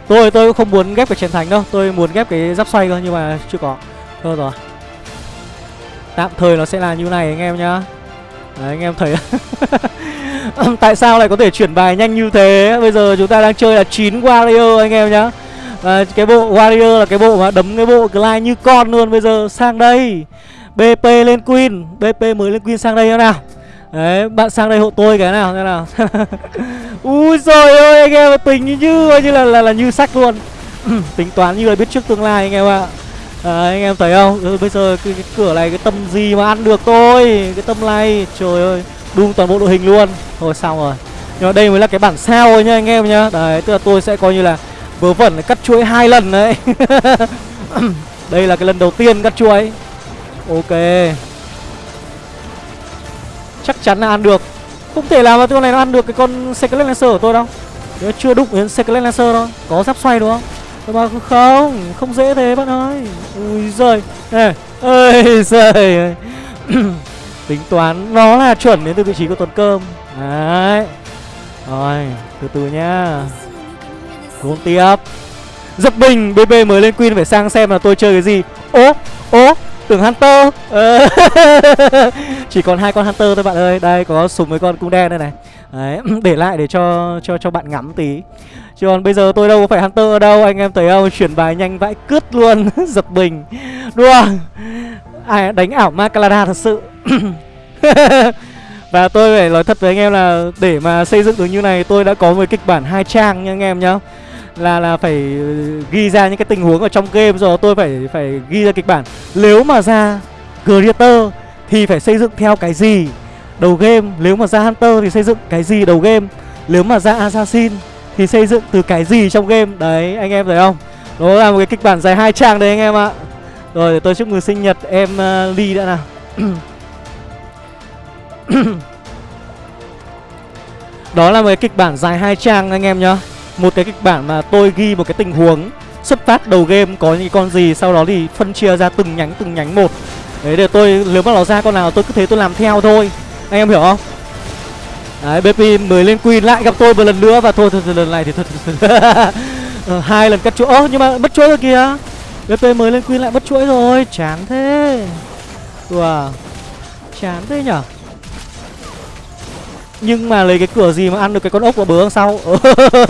Tôi tôi cũng không muốn ghép cái chén thánh đâu. Tôi muốn ghép cái giáp xoay cơ Nhưng mà chưa có. Thôi rồi. Tạm thời nó sẽ là như này, anh em nhá. Đấy, anh em thấy. *laughs* *laughs* Tại sao lại có thể chuyển bài nhanh như thế? Bây giờ chúng ta đang chơi là 9 warrior anh em nhá. À, Cái bộ warrior là cái bộ mà đấm cái bộ Glide như con luôn. Bây giờ sang đây. BP lên Queen. BP mới lên Queen sang đây nào. Đấy, bạn sang đây hộ tôi cái nào thế nào. *laughs* Ui rồi ơi anh em tình như như như là là, là như sách luôn. *clears throat* Tính toán như là biết trước tương lai anh em ạ. À, Anh em thấy không? Ừ, Bây giờ cái, cái cửa này cái tâm gì mà ăn được tôi? Cái tâm này Trời ơi. Đun toàn bộ đội hình luôn. Thôi xong rồi. Nhưng mà đây mới là cái bản sao thôi nhá anh em nhá. Đấy tức là tôi sẽ coi như là Vớ vẩn cắt chuỗi hai lần đấy. *laughs* Đây là cái lần đầu tiên cắt chuỗi. Ok. Chắc chắn là ăn được. Không thể làm mà con này nó ăn được cái con Secret Lancer của tôi đâu. Nó chưa đụng đến Secret Lancer đâu. Có giáp xoay đúng không? Nhưng mà không Không dễ thế bạn ơi. Ui giời. Ê, Ơi giời *clears throat* Tính toán, nó là chuẩn đến từ vị trí của tuần cơm. Đấy. Rồi, Từ từ nhá. Cuốn tiếp. Dập bình BB mới lên Queen phải sang xem là tôi chơi cái gì. Ố Ố, Tưởng Hunter. Ờ. *laughs* Chỉ còn hai con Hunter thôi bạn ơi. Đây, có súng với con cung đen đây này. Đấy, *clears throat* Để lại để cho cho cho bạn ngắm tí. Chứ còn bây giờ tôi đâu có phải Hunter ở đâu. Anh em thấy không? Chuyển bài nhanh vãi cướp luôn. *laughs* Dập bình. Đùa. Ai, đánh ảo Macalada thật sự. *coughs* Và tôi phải nói thật với anh em là Để mà xây dựng được như này, Tôi đã có một kịch bản hai trang nha anh em nhá. Là là phải ghi ra những cái tình huống ở trong game rồi, tôi phải phải ghi ra kịch bản. Nếu mà ra creator thì phải xây dựng theo cái gì đầu game? Nếu mà ra hunter thì xây dựng cái gì đầu game? Nếu mà ra assassin thì xây dựng từ cái gì trong game? Đấy, anh em thấy không? Đó là một cái kịch bản dài hai trang đấy anh em ạ rồi để tôi chúc mừng sinh nhật em uh, ly đã nào. *coughs* Đó là một cái kịch bản dài hai trang anh em nhá. Một cái kịch bản mà tôi ghi một cái tình huống xuất phát đầu game có những con gì sau đó thì phân chia ra từng nhánh từng nhánh một. Đấy để tôi nếu mà nó ra con nào tôi cứ thế tôi làm theo thôi. Anh em hiểu không? Đấy BP mới lên queen lại gặp tôi một lần nữa và thôi, thôi, thôi lần này thì thôi, thôi, thôi. *laughs* Ờ, hai lần cắt chuỗi ơ nhưng mà mất chuỗi rồi kìa. BP mới lên queen lại mất chuỗi rồi. Chán thế. Đùa chán thế nhở? Nhưng mà lấy cái cửa gì mà ăn được cái con ốc của bớ sau?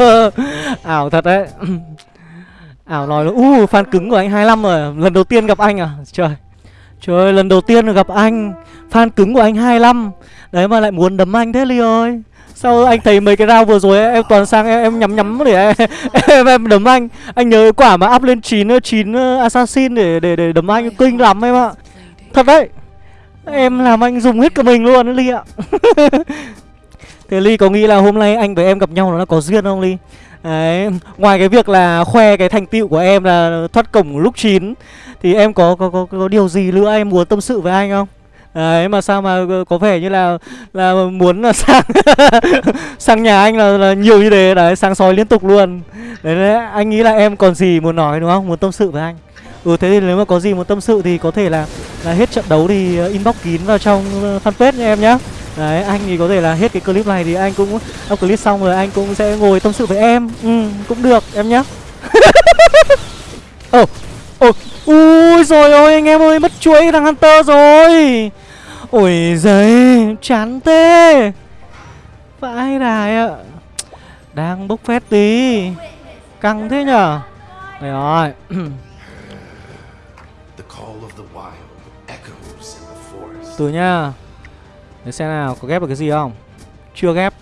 *laughs* Ảo thật đấy. *clears throat* Ảo nói là, u, fan cứng của anh 25 rồi, Lần đầu tiên gặp anh à? Trời Trời, lần đầu tiên gặp anh. Fan cứng của anh 25 Đấy mà lại muốn đấm anh thế Ly ơi. Sao anh thấy mấy cái rau vừa rồi em toàn sang em, em nhắm nhắm để em, em, em đấm anh. Anh nhớ quả mà up lên 9 9 ờ, assassin để để để đấm anh. Kinh lắm em ạ. Thật đấy. Em làm anh dùng hết cả mình luôn Ly ạ. *laughs* Thế Ly có nghĩ là hôm nay anh với em gặp nhau nó có duyên không Ly? Đấy, ngoài cái việc là khoe cái thành tựu của em là thoát cổng lúc 9 Thì em có có, có có điều gì nữa em muốn tâm sự với anh không? Đấy mà sao mà có vẻ như là là muốn là *laughs* sang sang nhà anh là, là nhiều như thế. Đấy sang soi liên tục luôn. Đấy, đấy anh nghĩ là em còn gì muốn nói đúng không? Muốn tâm sự với anh. Ừ thế thì nếu mà có gì muốn tâm sự thì có thể là là hết trận đấu thì ờ, inbox kín vào trong ờ, fanpage nha em nhá. Đấy, anh thì có thể là hết cái clip này thì anh cũng up clip xong rồi anh cũng sẽ ngồi tâm sự với em. Ừ, cũng được em nhá. *laughs* Ồ, ồ, Ui rồi ôi anh em ơi Mất chuối cái thằng Hunter rồi. Ôi giấy Chán thế. Vãi đài ạ. Đang bốc phét tí. Căng thế nhở? Đây rồi. *clears throat* Từ nha Để xem nào có ghép được cái gì không? Chưa ghép.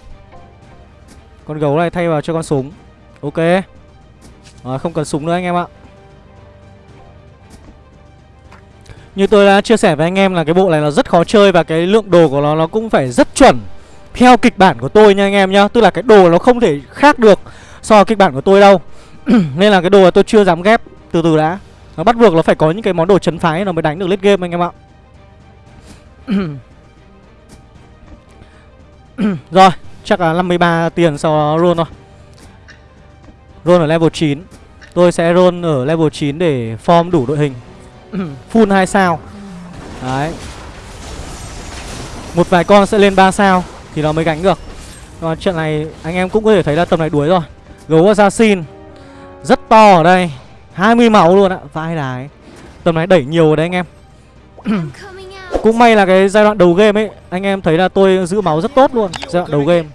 Con gấu này thay vào cho con súng. Ok. Rồi, Không cần súng nữa anh em ạ. Như tôi đã chia sẻ với anh em là cái bộ này là rất khó chơi Và cái lượng đồ của nó nó cũng phải rất chuẩn. Theo kịch bản của tôi nha anh em nhá, Tức là cái đồ nó không thể khác được So với kịch bản của tôi đâu. *clears throat* Nên là cái đồ là tôi chưa dám ghép Từ từ đã. Nó bắt buộc nó phải có những cái món đồ chấn phái Nó mới đánh được late game anh em ạ. *clears throat* Rồi, Chắc là 53 tiền sau đó roll thôi. Roll ở level 9 Tôi sẽ roll ở level 9 để form đủ đội hình. *clears throat* Full 2 sao. Đấy. Một vài con sẽ lên 3 sao Thì nó mới gánh được. Còn trận này anh em cũng có thể thấy là tầm này đuối rồi. Gấu assassin. Rất to ở đây. 20 máu luôn ạ. Vai đái. Tầm này đẩy nhiều rồi đấy anh em. *clears throat* Cũng may là cái giai đoạn đầu game ấy, Anh em thấy là tôi giữ máu rất tốt luôn, Giai đoạn đầu game.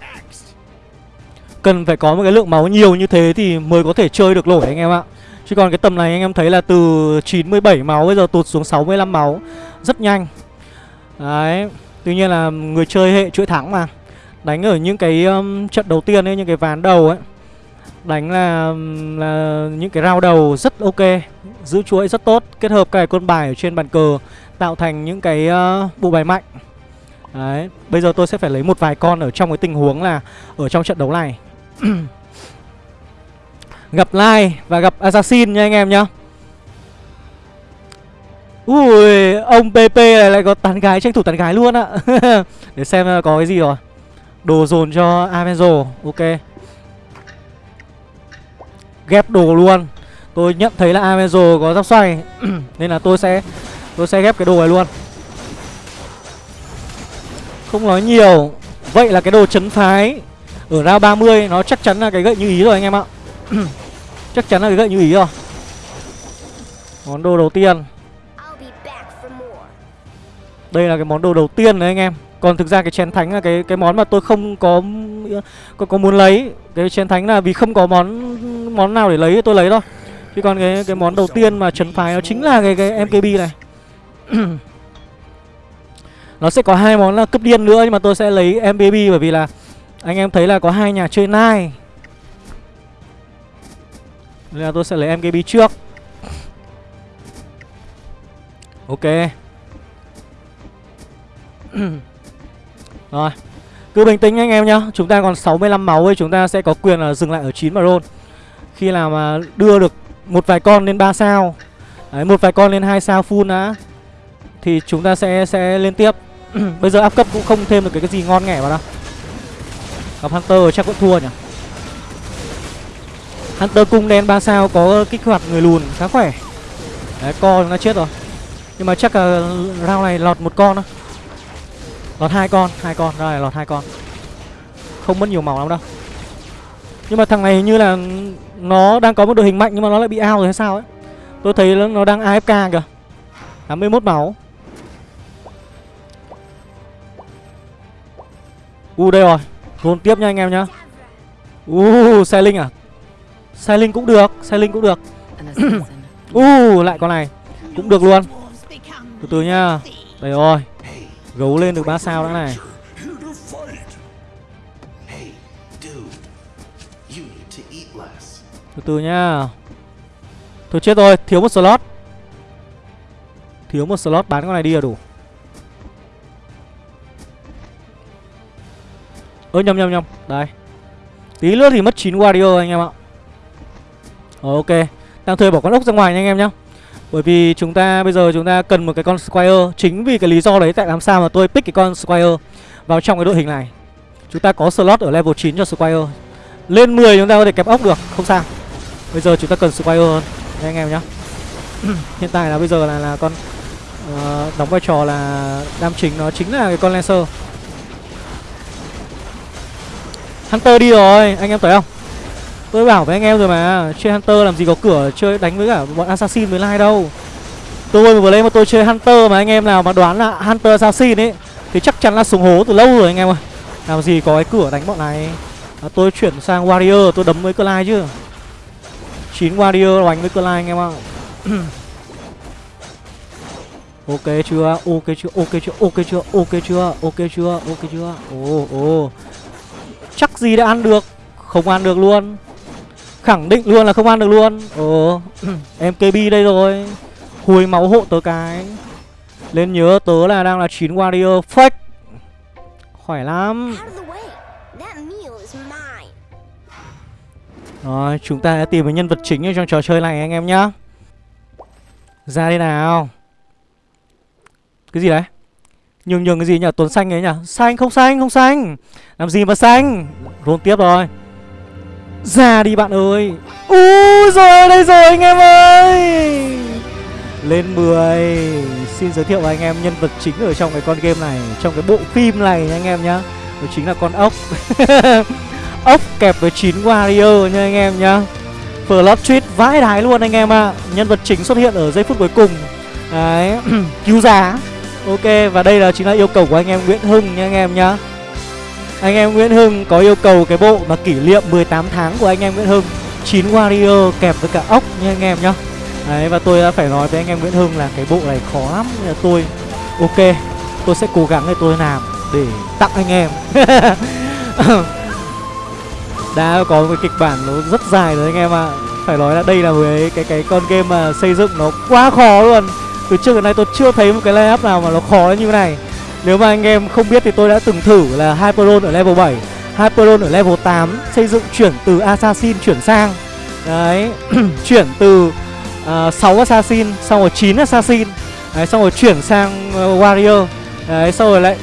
Cần phải có một cái lượng máu nhiều như thế Thì mới có thể chơi được nổi anh em ạ. Chứ còn cái tầm này anh em thấy là từ 97 máu Bây giờ tụt xuống 65 máu. Rất nhanh. Đấy. Tuy nhiên là người chơi hệ chuỗi thắng mà. Đánh ở những cái um, trận đầu tiên ấy Những cái ván đầu ấy. Đánh là, um, là những cái round đầu rất ok. Giữ chuỗi rất tốt. Kết hợp cái con bài ở trên bàn cờ Tạo thành những cái uh, bộ bài mạnh. Đấy. Bây giờ tôi sẽ phải lấy một vài con ở trong cái tình huống là Ở trong trận đấu này. *clears throat* Gặp Lai và gặp Assassin nha anh em nhá. Ui, ông PP này lại có tán gái, tranh thủ tán gái luôn ạ *laughs* Để xem có cái gì rồi. Đồ dồn cho Avenzo, ok. Ghép đồ luôn. Tôi nhận thấy là Avenzo có giáp xoay *clears throat* Nên là tôi sẽ Tôi sẽ ghép cái đồ này luôn. Không nói nhiều. Vậy là cái đồ chấn phái Ở round 30 nó chắc chắn là cái gậy như ý rồi anh em ạ. *clears throat* Chắc chắn là cái gậy như ý rồi. Món đồ đầu tiên. Đây là cái món đồ đầu tiên đấy anh em. Còn thực ra cái chén thánh là cái cái món mà tôi không có có, có muốn lấy. Cái chén thánh là vì không có món món nào để lấy tôi lấy thôi. Chứ còn cái cái món đầu tiên mà trấn phái nó chính là cái cái MKB này. *clears throat* Nó sẽ có hai món là cấp điên nữa nhưng mà tôi sẽ lấy MKB bởi vì là anh em thấy là có hai nhà chơi nai nên là tôi sẽ lấy MKB trước. Ok. *clears throat* Rồi. Cứ bình tĩnh anh em nhá. Chúng ta còn 65 máu ấy Chúng ta sẽ có quyền là dừng lại ở 9 mà roll. Khi nào mà đưa được một vài con lên 3 sao. Đấy, một vài con lên 2 sao full đã. Thì chúng ta sẽ sẽ lên tiếp. *clears throat* Bây giờ áp cấp cũng không thêm được cái, cái gì ngon nghẻ vào đâu. Gặp Hunter chắc cũng thua nhỉ? Hunter cung đen 3 sao có kích hoạt người lùn khá khỏe. Đấy co nó chết rồi. Nhưng mà chắc là round này lọt một con đó Lọt hai con, hai con, rồi lọt hai con. Không mất nhiều màu lắm đâu. Nhưng mà thằng này hình như là Nó đang có một đội hình mạnh nhưng mà nó lại bị ao rồi hay sao ấy. Tôi thấy nó đang AFK kìa. 81 máu. U uh, đây rồi. Gôn tiếp nha anh em nhá. U uh, xe linh à? Sai linh cũng được, sai linh cũng được. *coughs* U uh, lại con này. Cũng được luôn. Từ từ nha. Đây rồi. Gấu lên được 3 sao đã này. Từ từ nha. Thôi chết rồi, thiếu một slot. Thiếu một slot bán con này đi là đủ. Ơ nhầm nhầm nhầm. Đây. Tí nữa thì mất 9 warrior anh em ạ Ờ, ok. Đang thuê bỏ con ốc ra ngoài nha anh em nhá. Bởi vì chúng ta bây giờ chúng ta cần một cái con Squire. Chính vì cái lý do đấy tại làm sao mà tôi pick cái con Squire Vào trong cái đội hình này. Chúng ta có slot ở level 9 cho Squire. Lên 10 chúng ta có thể kẹp ốc được Không sao. Bây giờ chúng ta cần Squire hơn. Nha anh em nhá. *clears throat* Hiện tại là bây giờ là, là con uh, Đóng vai trò là Đam chính. Nó chính là cái con Lancer. Hunter đi rồi Anh em thấy không? Tôi bảo với anh em rồi mà Chơi Hunter làm gì có cửa chơi đánh với cả bọn Assassin với Lai đâu Tôi vừa lên mà tôi chơi Hunter mà anh em nào mà đoán là Hunter Assassin ấy Thì chắc chắn là xuống hố từ lâu rồi anh em ơi Làm gì có cái cửa đánh bọn này à, Tôi chuyển sang Warrior tôi đấm với Clyde chứ 9 Warrior đánh với Clyde anh em ạ *clears throat* Ok chưa? Ok chưa? Ok chưa? Ok chưa? Ok chưa? Ok chưa? Ok chưa? Ồ ồ. Chắc gì đã ăn được? Không ăn được luôn. Khẳng định luôn là không ăn được luôn. Ồ, *clears throat* em KB đây rồi. Hùi máu hộ tớ cái. Lên nhớ tớ là đang là 9 warrior fake. Khỏe lắm. Rồi, chúng ta đã tìm được nhân vật chính ở trong trò chơi này anh em nhá. Ra đây nào. Cái gì đấy? Nhường nhường cái gì nhỉ? Tuấn xanh ấy nhỉ? Xanh không xanh không xanh. Làm gì mà xanh? Roll tiếp rồi. Ra đi bạn ơi. Úi rồi, đây rồi, anh em ơi. Lên 10 Xin giới thiệu với anh em nhân vật chính ở trong cái con game này, Trong cái bộ phim này nha anh em nhá. Đó chính là con ốc. *laughs* Ốc kẹp với 9 warrior nha anh em nhá. Plot tweet vãi đái luôn anh em ạ. À. Nhân vật chính xuất hiện ở giây phút cuối cùng. Đấy, *clears throat* Cứu giá. Ok, và đây là chính là yêu cầu của anh em Nguyễn Hưng nha anh em nhá. Anh em Nguyễn Hưng có yêu cầu cái bộ mà kỷ niệm 18 tháng của anh em Nguyễn Hưng. 9 warrior kẹp với cả ốc nha anh em nhá. Đấy, và tôi đã phải nói với anh em Nguyễn Hưng là cái bộ này khó lắm. Là tôi, ok, tôi sẽ cố gắng để tôi làm để tặng anh em. *laughs* Đã có một kịch bản nó rất dài rồi anh em ạ. À. phải nói là đây là một cái cái cái con game mà xây dựng nó quá khó luôn. Từ trước đến nay tôi chưa thấy một cái layup nào mà nó khó như thế này nếu mà anh em không biết thì tôi đã từng thử là Hyperon ở level 7 Hyperon ở level 8 Xây dựng chuyển từ Assassin chuyển sang. Đấy *clears throat* Chuyển từ à, uh, 6 assassin xong rồi 9 assassin. Đấy, xong rồi chuyển sang uh, warrior. Đấy xong rồi lại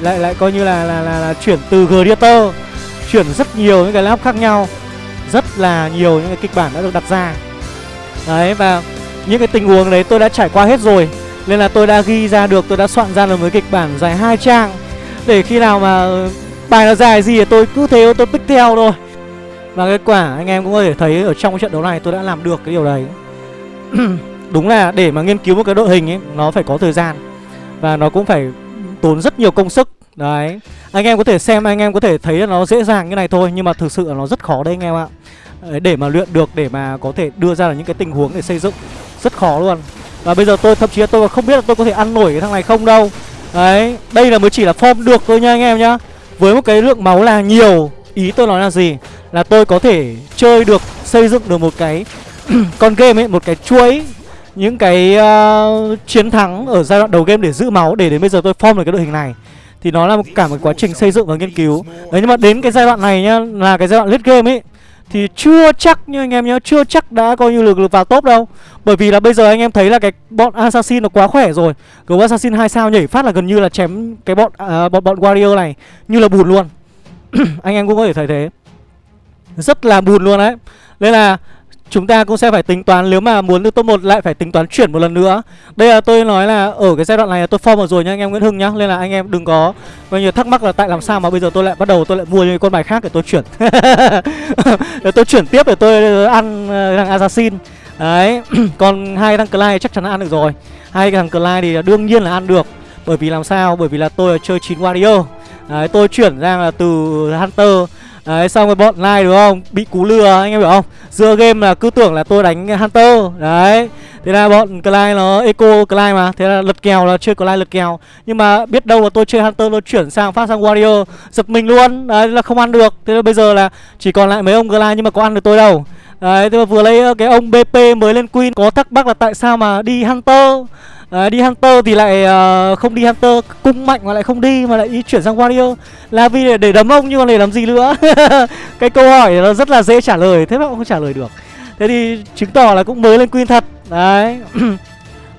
lại lại coi như là là là, là chuyển từ gladiator. Chuyển rất nhiều những cái lap khác nhau. Rất là nhiều những cái kịch bản đã được đặt ra. Đấy và những cái tình huống đấy tôi đã trải qua hết rồi nên là tôi đã ghi ra được, tôi đã soạn ra được một kịch bản dài hai trang. Để khi nào mà ờ, bài nó dài gì thì tôi cứ thế, tôi pick theo thôi. Và kết quả, anh em cũng có thể thấy ở trong cái trận đấu này tôi đã làm được cái điều đấy. *clears throat* Đúng là để mà nghiên cứu một cái đội hình ấy, nó phải có thời gian. Và nó cũng phải tốn rất nhiều công sức. Đấy. Anh em có thể xem, anh em có thể thấy là nó dễ dàng như này thôi, nhưng mà thực sự là nó rất khó đấy anh em ạ. Để mà luyện được, để mà có thể đưa ra được những cái tình huống để xây dựng, rất khó luôn và bây giờ tôi thậm chí là tôi còn không biết là tôi có thể ăn nổi cái thằng này không đâu. Đấy đây là mới chỉ là form được thôi nha anh em nhá. Với một cái lượng máu là nhiều ý tôi nói là gì? Là tôi có thể chơi được xây dựng được một cái *clears throat* con game ấy một cái chuỗi những cái uh, chiến thắng ở giai đoạn đầu game để giữ máu để đến bây giờ tôi form được cái đội hình này. Thì nó là một, cả một quá trình xây dựng và nghiên cứu. Đấy nhưng mà đến cái giai đoạn này nhá là cái giai đoạn lết game ấy thì chưa chắc như anh em nhớ chưa chắc đã coi như lực lực vào top đâu. Bởi vì là bây giờ anh em thấy là cái bọn assassin nó quá khỏe rồi. Gấu assassin hai sao nhảy phát là gần như là chém cái bọn à, bọn bọn warrior này như là bùn luôn. *clears throat* Anh em cũng có thể thấy thế. Rất là bùn luôn đấy. Nên là Chúng ta cũng sẽ phải tính toán nếu mà muốn được top 1 lại phải tính toán chuyển một lần nữa. Đây là tôi nói là ở cái giai đoạn này tôi form vào rồi nha anh em Nguyễn Hưng nhá. Nên là anh em đừng có bao nhiêu thắc mắc là tại làm sao mà bây giờ tôi lại bắt đầu tôi lại mua những con bài khác để tôi chuyển. *laughs* Để tôi chuyển tiếp để tôi ăn ờ, thằng Assassin. Đấy, *clears throat* còn hai thằng Clyde chắc chắn là ăn được rồi. Hai thằng Clyde thì đương nhiên là ăn được. Bởi vì làm sao? Bởi vì là tôi chơi 9 Warrior. Đấy, tôi chuyển ra là từ Hunter. Đấy, xong rồi bọn lai đúng không? Bị cú lừa, anh em hiểu không? Giữa game là cứ tưởng là tôi đánh Hunter. Đấy. Thế là bọn Clyde nó eco Clyde mà. Thế là lật kèo là chơi Clyde lật kèo. Nhưng mà biết đâu là tôi chơi Hunter tôi chuyển sang phát sang Warrior, Giật mình luôn. Đấy, là không ăn được. Thế là bây giờ là chỉ còn lại mấy ông Clyde nhưng mà có ăn được tôi đâu. Đấy thế mà vừa lấy ờ, cái ông BP mới lên Queen Có thắc mắc là tại sao mà đi Hunter? À, đi hunter thì lại uh, không đi hunter cung mạnh mà lại không đi mà lại ý chuyển sang wario. Là vì để, để đấm ông nhưng mà để làm gì nữa? *laughs* Cái câu hỏi nó rất là dễ trả lời thế mà cũng không trả lời được. Thế thì chứng tỏ là cũng mới lên queen thật. Đấy. *clears throat*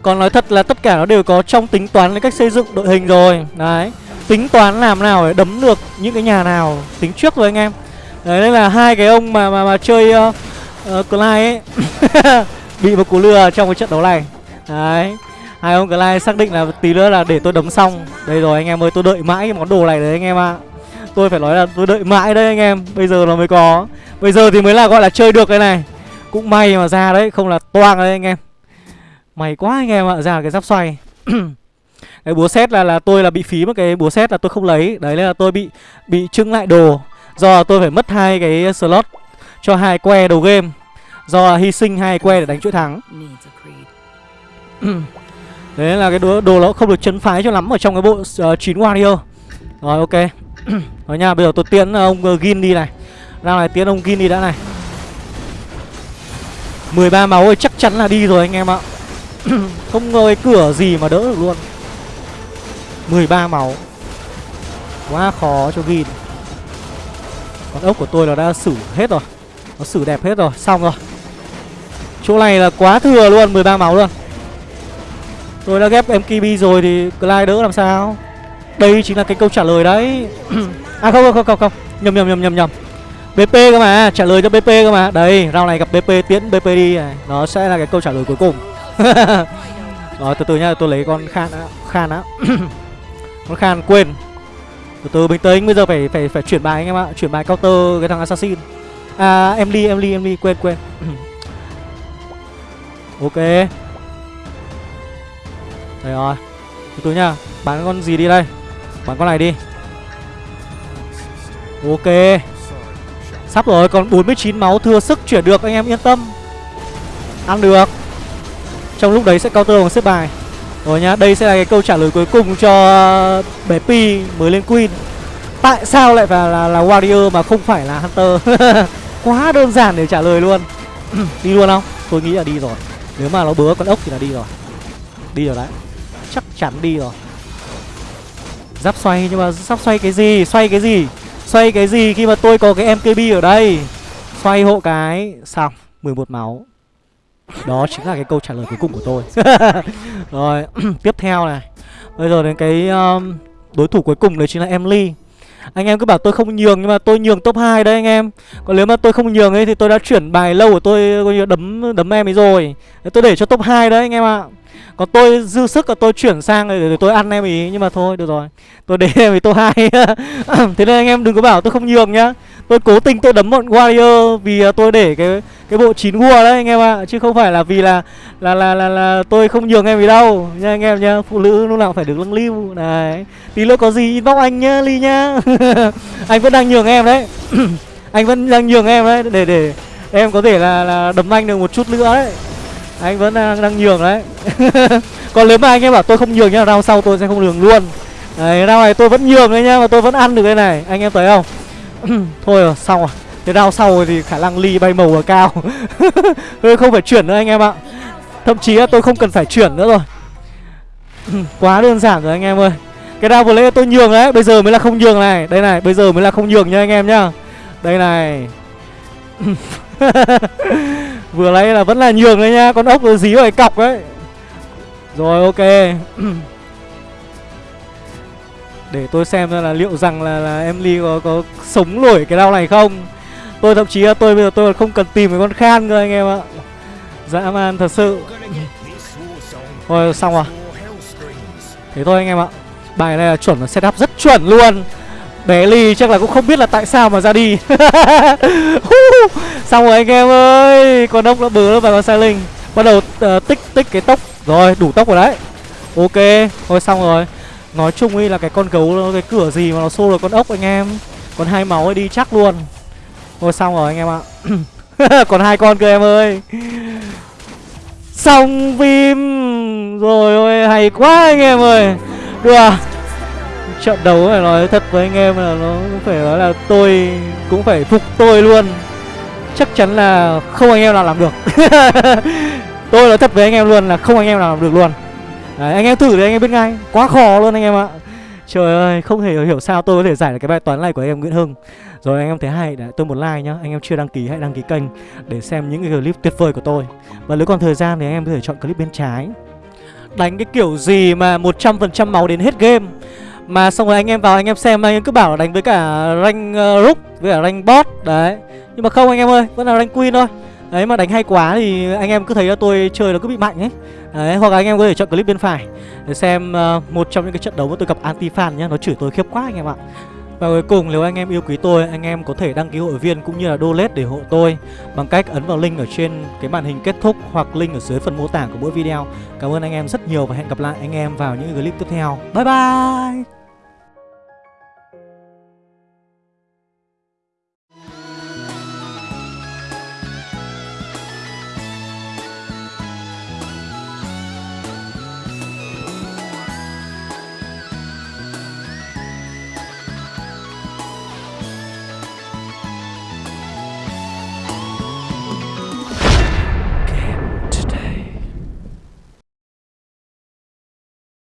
Còn nói thật là tất cả nó đều có trong tính toán cách xây dựng đội hình rồi. Đấy. Tính toán làm nào để đấm được những cái nhà nào tính trước rồi anh em. Đấy nên là hai cái ông mà mà mà chơi uh, uh, Clyde ấy *laughs* bị một cú lừa trong cái trận đấu này. Đấy hai ông Clyde xác định là tí nữa là để tôi đấm xong. Đây rồi anh em ơi tôi đợi mãi cái món đồ này đấy anh em ạ. À. tôi phải nói là tôi đợi mãi đấy anh em bây giờ nó mới có. Bây giờ thì mới là gọi là chơi được cái này. Cũng may mà ra đấy không là toang đấy anh em. May quá anh em ạ ra cái giáp xoay. *clears throat* Cái búa xét là là tôi là bị phí một cái búa xét là tôi không lấy. Đấy là tôi bị bị trưng lại đồ. Do tôi phải mất hai cái slot cho hai que đầu game. Do hy sinh hai que để đánh chuỗi thắng. *coughs* Đấy là cái đồ, đồ nó không được chấn phái cho lắm ở trong cái bộ uh, 9 Warrior. Rồi ok. *coughs* Rồi nha, bây giờ tôi tiến ông uh, Gin đi này. Ra này tiến ông Gin đi đã này. 13 máu ơi chắc chắn là đi rồi anh em ạ. *coughs* Không cái cửa gì mà đỡ được luôn. 13 máu. Quá khó cho Gin Con ốc của tôi là đã xử hết rồi nó xử đẹp hết rồi, xong rồi. Chỗ này là quá thừa luôn, 13 máu luôn. Tôi đã ghép MKB rồi thì Clyde đỡ làm sao? Đây chính là cái câu trả lời đấy. *clears throat* À không không không không Nhầm nhầm nhầm nhầm nhầm. BP cơ mà, trả lời cho BP cơ mà. Đây, round này gặp BP tiến BP đi này. Nó sẽ là cái câu trả lời cuối cùng. *laughs* Rồi từ từ nhá, tôi lấy con Khan á Khan á *clears throat* Con Khan quên. Từ từ bình tĩnh, bây giờ phải phải phải chuyển bài anh em ạ. Chuyển bài counter cái thằng assassin. À em đi, em đi, em đi, quên quên. *clears throat* Ok. Đây rồi. Từ từ nhá. Bán con gì đi đây? Bán con này đi. Ok. Sắp rồi còn 49 máu thừa sức chuyển được anh em yên tâm. Ăn được. Trong lúc đấy sẽ counter bằng xếp bài. Rồi nhá Đây sẽ là cái câu trả lời cuối cùng cho bé Pi mới lên Queen. Tại sao lại phải là, là Warrior mà không phải là Hunter? *laughs* Quá đơn giản để trả lời luôn. *clears throat* Đi luôn không? Tôi nghĩ là đi rồi. Nếu mà nó bứa con ốc thì là đi rồi. Đi rồi đấy. Chắc chắn đi rồi. Giáp xoay nhưng mà sắp xoay cái gì? Xoay cái gì? Xoay cái gì khi mà tôi có cái MKB ở đây? Xoay hộ cái. Xong. 11 máu. Đó chính là cái câu trả lời cuối cùng của tôi. *laughs* Rồi. *clears throat* Tiếp theo này. Bây giờ đến cái um, đối thủ cuối cùng đấy chính là Emily anh em cứ bảo tôi không nhường, nhưng mà tôi nhường top 2 đấy anh em. Còn nếu mà tôi không nhường ấy thì tôi đã chuyển bài lâu của tôi, coi như đấm đấm em ấy rồi. Tôi để cho top 2 đấy anh em ạ. Còn tôi dư sức là tôi chuyển sang để tôi ăn em ý, Nhưng mà thôi, được rồi. Tôi để em ý top 2 *laughs* Thế nên anh em đừng có bảo tôi không nhường nhá. Tôi cố tình tôi đấm bọn Warrior Vì à, tôi để cái cái bộ chín gua đấy anh em ạ Chứ không phải là vì là là là là, là tôi không nhường em gì đâu. Nha anh em nhá Phụ nữ lúc nào phải được lưng lưu. Này Tí nữa có gì inbox anh nhá Ly nhá. *laughs* Anh vẫn đang nhường em đấy. *clears throat* Anh vẫn đang nhường em đấy Để để em có thể là, là đấm anh được một chút nữa đấy. Anh vẫn đang, đang nhường đấy. *laughs* Còn nếu mà anh em bảo tôi không nhường nhá rau sau tôi sẽ không nhường luôn. Đấy rau này tôi vẫn nhường đấy nhá mà tôi vẫn ăn được cái này. Anh em thấy không? *coughs* thôi rồi, xong rồi. Cái rau sau thì khả năng ly bay màu ở cao. *laughs* Tôi không phải chuyển nữa anh em ạ. Thậm chí là tôi không cần phải chuyển nữa rồi. *coughs* Quá đơn giản rồi anh em ơi. Cái rau vừa lấy tôi nhường đấy. Bây giờ mới là không nhường này. Đây này, bây giờ mới là không nhường nha anh em nhá. Đây này. *laughs* Vừa lấy là vẫn là nhường đấy nhá. Con ốc nó dí vào cái cọc đấy. Rồi, ok. *coughs* Để tôi xem là liệu rằng là, là Emily có, có sống nổi cái đau này không? Tôi thậm chí là tôi bây giờ tôi không cần tìm cái con khan cơ anh em ạ. Dã man thật sự. Thôi xong rồi. Thế thôi anh em ạ. Bài này là chuẩn là setup rất chuẩn luôn. Bé Ly chắc là cũng không biết là tại sao mà ra đi. *laughs* Xong rồi anh em ơi Con ốc đã bớ vào con sai linh. Bắt đầu uh, tích tích cái tốc Rồi đủ tốc rồi đấy. Ok Thôi xong rồi. Nói chung ấy là cái con gấu, cái cửa gì mà nó xô được con ốc anh em. Còn hai máu ấy đi chắc luôn. Thôi xong rồi anh em ạ. *coughs* Còn hai con cơ em ơi. Xong phim. Rồi ôi, hay quá anh em ơi. Được à? Trận đấu phải nói thật với anh em là nó phải nói là tôi cũng phải phục tôi luôn. Chắc chắn là không anh em nào làm được. *laughs* Tôi nói thật với anh em luôn là không anh em nào làm được luôn. Đấy, anh em thử thì anh em biết ngay quá khó luôn anh em ạ trời ơi không thể hiểu sao tôi có thể giải được cái bài toán này của anh em nguyễn hưng rồi anh em thấy hay đã tôi một like nhá anh em chưa đăng ký hãy đăng ký kênh để xem những cái clip tuyệt vời của tôi và nếu còn thời gian thì anh em có thể chọn clip bên trái đánh cái kiểu gì mà 100% máu đến hết game mà xong rồi anh em vào anh em xem anh em cứ bảo là đánh với cả rank uh, rook với cả rank bot đấy nhưng mà không anh em ơi vẫn là rank queen thôi đấy mà đánh hay quá thì anh em cứ thấy là tôi chơi nó cứ bị mạnh ấy. Đấy hoặc là anh em có thể chọn clip bên phải để xem uh, một trong những cái trận đấu mà tôi gặp anti fan nhá nó chửi tôi khiếp quá anh em ạ. Và cuối cùng nếu anh em yêu quý tôi Anh em có thể đăng ký hội viên cũng như là donate để hộ tôi Bằng cách ấn vào link ở trên cái màn hình kết thúc Hoặc link ở dưới phần mô tả của mỗi video. Cảm ơn anh em rất nhiều và hẹn gặp lại anh em vào những clip tiếp theo. Bye bye!